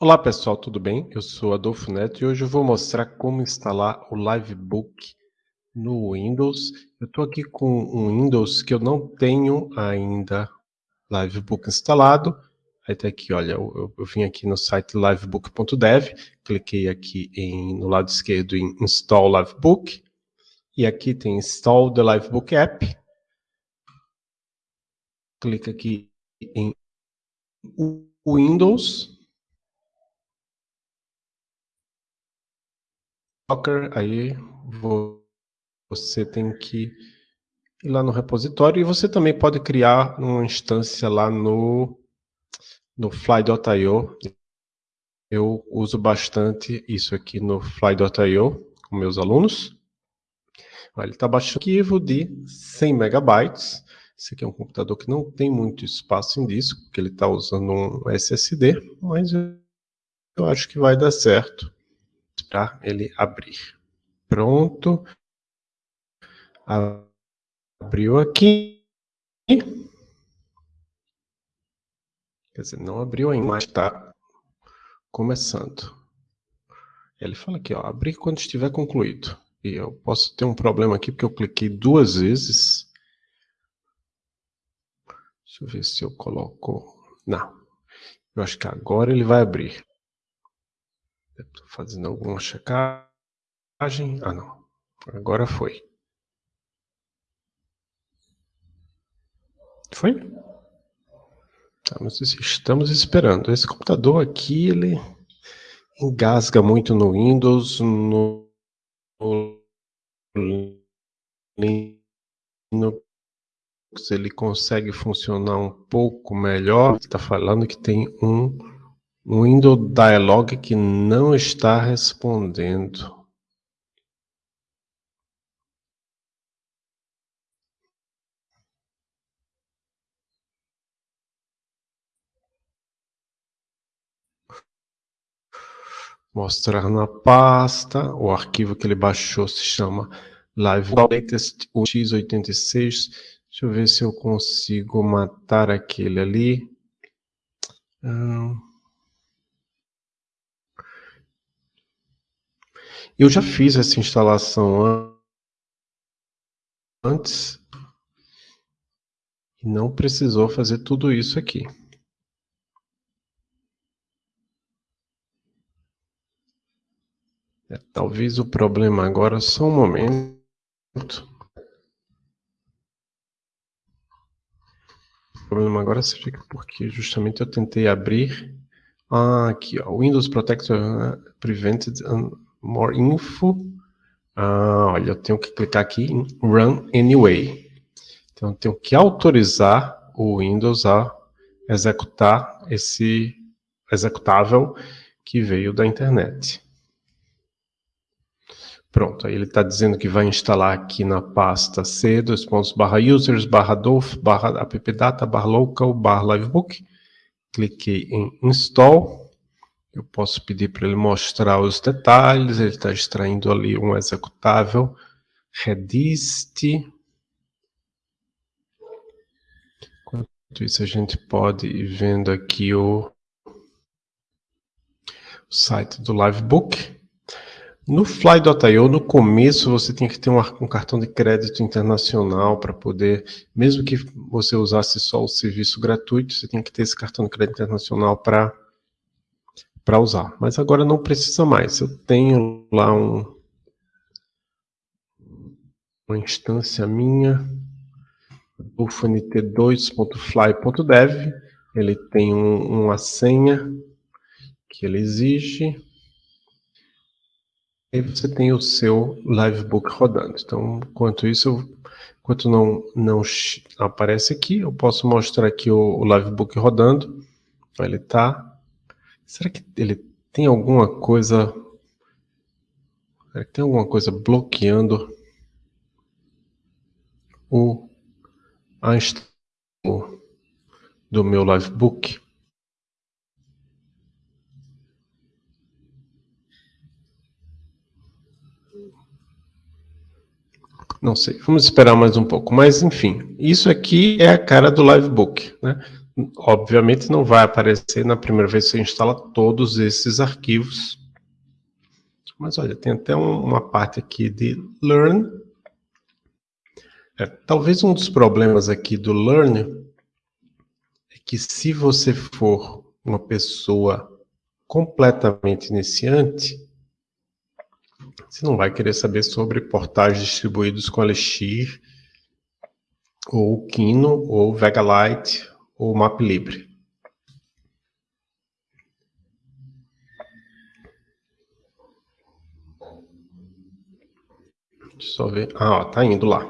Olá pessoal, tudo bem? Eu sou Adolfo Neto e hoje eu vou mostrar como instalar o Livebook no Windows. Eu estou aqui com um Windows que eu não tenho ainda Livebook instalado. Aí tá aqui, olha, eu, eu vim aqui no site livebook.dev, cliquei aqui em, no lado esquerdo em Install Livebook, e aqui tem Install the Livebook App. Clica aqui em Windows, Docker, aí você tem que ir lá no repositório e você também pode criar uma instância lá no, no fly.io. Eu uso bastante isso aqui no fly.io com meus alunos. Ele está baixando um arquivo de 100 megabytes. Esse aqui é um computador que não tem muito espaço em disco, porque ele está usando um SSD, mas eu acho que vai dar certo para ele abrir. Pronto. Abriu aqui. Quer dizer, não abriu ainda, mas está começando. Ele fala aqui, ó, abrir quando estiver concluído. E eu posso ter um problema aqui, porque eu cliquei duas vezes. Deixa eu ver se eu coloco... Não. Eu acho que agora ele vai abrir. Estou fazendo alguma checagem. Ah, não. Agora foi. Foi? Estamos, estamos esperando. Esse computador aqui, ele engasga muito no Windows, no, Linux, ele consegue funcionar um pouco melhor. Está falando que tem um o Windows Dialog que não está respondendo. Mostrar na pasta, o arquivo que ele baixou se chama Live Latest x86. Deixa eu ver se eu consigo matar aquele ali. Eu já fiz essa instalação antes e não precisou fazer tudo isso aqui. É, talvez o problema agora, só um momento. O problema agora seja porque justamente eu tentei abrir. Ah, aqui, ó, Windows Protector Prevented More Info. Ah, olha, eu tenho que clicar aqui em Run Anyway. Então, eu tenho que autorizar o Windows a executar esse executável que veio da internet. Pronto, aí ele está dizendo que vai instalar aqui na pasta c, dois pontos, barra users, barra dolph, barra appdata, barra local, barra livebook. Cliquei em install. Eu posso pedir para ele mostrar os detalhes, ele está extraindo ali um executável, redist. Enquanto isso, a gente pode ir vendo aqui o, o site do Livebook. No Fly.io, no começo, você tinha que ter um, um cartão de crédito internacional para poder, mesmo que você usasse só o serviço gratuito, você tinha que ter esse cartão de crédito internacional para para usar. Mas agora não precisa mais. Eu tenho lá um, uma instância minha do ft2.fly.dev. Ele tem um, uma senha que ele exige. E você tem o seu Livebook rodando. Então, enquanto isso, enquanto não, não aparece aqui, eu posso mostrar aqui o, o Livebook rodando. Ele está Será que ele tem alguma coisa... Será que tem alguma coisa bloqueando o a do meu Livebook? Não sei, vamos esperar mais um pouco. Mas, enfim, isso aqui é a cara do Livebook. Né? Obviamente não vai aparecer na primeira vez que você instala todos esses arquivos. Mas olha, tem até um, uma parte aqui de Learn. É, talvez um dos problemas aqui do Learn é que se você for uma pessoa completamente iniciante, você não vai querer saber sobre portais distribuídos com Elixir, ou Kino, ou Vega Lite, ou MapLibre. Deixa eu só ver. Ah, ó, tá indo lá.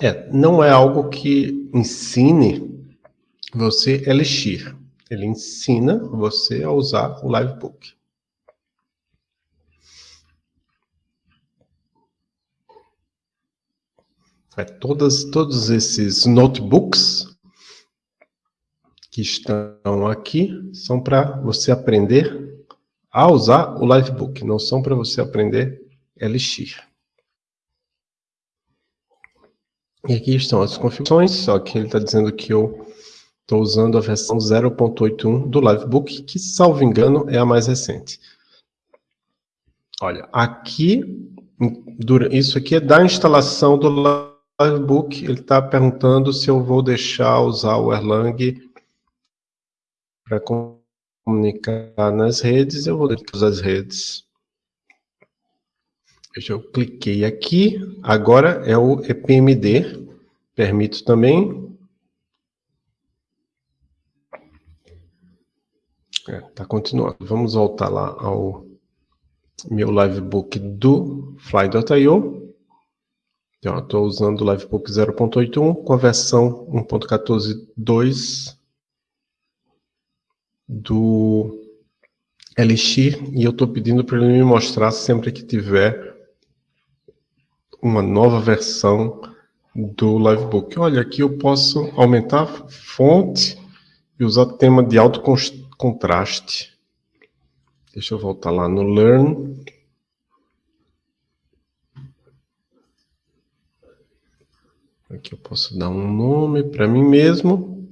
É, não é algo que ensine você Elixir. Ele ensina você a usar o Livebook. É, todas, todos esses notebooks que estão aqui são para você aprender a usar o Livebook, não são para você aprender Elixir. E aqui estão as configurações, só que ele está dizendo que eu estou usando a versão 0.81 do Livebook, que, salvo engano, é a mais recente. Olha, aqui, isso aqui é da instalação do Livebook, ele está perguntando se eu vou deixar usar o Erlang para comunicar nas redes, eu vou usar as redes. Deixa eu cliquei aqui, agora é o EPMD, permito também. É, tá continuando. Vamos voltar lá ao meu livebook do Fly.io. Estou usando o Livebook 0.81 com a versão 1.14.2 do Elixir e eu estou pedindo para ele me mostrar sempre que tiver uma nova versão do Livebook. Olha, aqui eu posso aumentar fonte e usar tema de alto contraste. Deixa eu voltar lá no Learn. Aqui eu posso dar um nome para mim mesmo.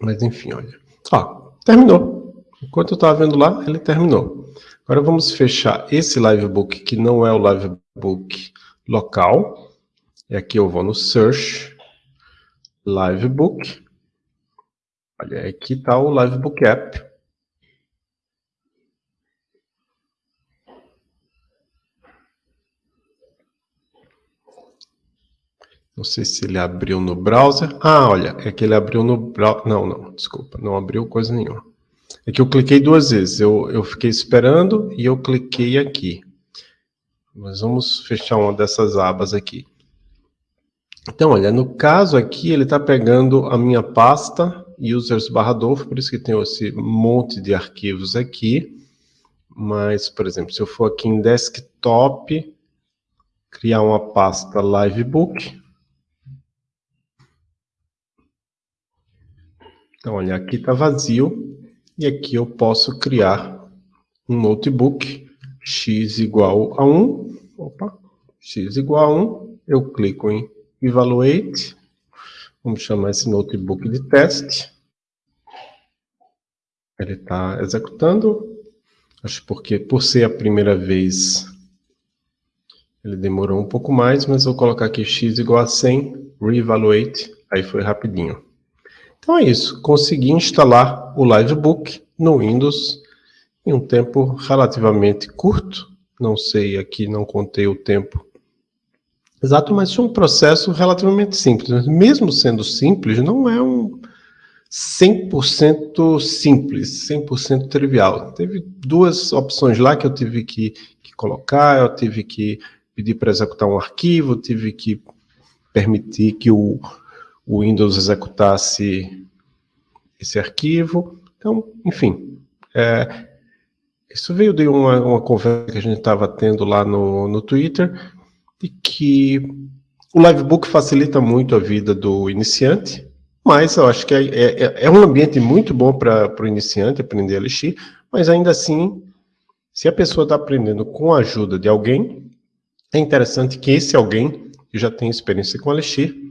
Mas enfim, olha. Ó, terminou. Enquanto eu estava vendo lá, ele terminou. Agora vamos fechar esse livebook, que não é o livebook local. E aqui eu vou no Search, Livebook. Olha, aqui está o Livebook App. Não sei se ele abriu no browser. Ah, olha, é que ele abriu no browser. Não, não, desculpa, não abriu coisa nenhuma. É que eu cliquei duas vezes. Eu, eu fiquei esperando e eu cliquei aqui. Mas vamos fechar uma dessas abas aqui. Então, olha, no caso aqui, ele está pegando a minha pasta users barra por isso que tem esse monte de arquivos aqui. Mas, por exemplo, se eu for aqui em desktop, criar uma pasta livebook, Então, olha, aqui está vazio e aqui eu posso criar um notebook x igual a 1, opa, x igual a 1, eu clico em Evaluate, vamos chamar esse notebook de teste, ele está executando, acho porque por ser a primeira vez ele demorou um pouco mais, mas vou colocar aqui x igual a 100, reevaluate, aí foi rapidinho. Então é isso, consegui instalar o Livebook no Windows em um tempo relativamente curto, não sei aqui, não contei o tempo exato, mas foi um processo relativamente simples. Mesmo sendo simples, não é um 100% simples, 100% trivial. Teve duas opções lá que eu tive que, que colocar, eu tive que pedir para executar um arquivo, tive que permitir que o o Windows executasse esse arquivo. Então, enfim, é, isso veio de uma, uma conversa que a gente estava tendo lá no, no Twitter, de que o Livebook facilita muito a vida do iniciante, mas eu acho que é, é, é um ambiente muito bom para o iniciante aprender a Elixir, mas ainda assim, se a pessoa está aprendendo com a ajuda de alguém, é interessante que esse alguém que já tem experiência com Elixir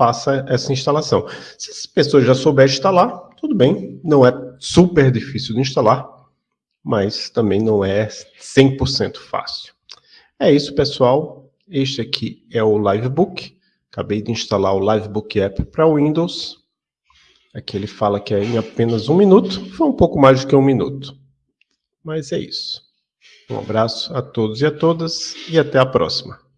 faça essa instalação. Se as pessoas já souber instalar, tudo bem, não é super difícil de instalar, mas também não é 100% fácil. É isso, pessoal. Este aqui é o Livebook. Acabei de instalar o Livebook App para Windows. Aqui ele fala que é em apenas um minuto. Foi um pouco mais do que um minuto. Mas é isso. Um abraço a todos e a todas e até a próxima.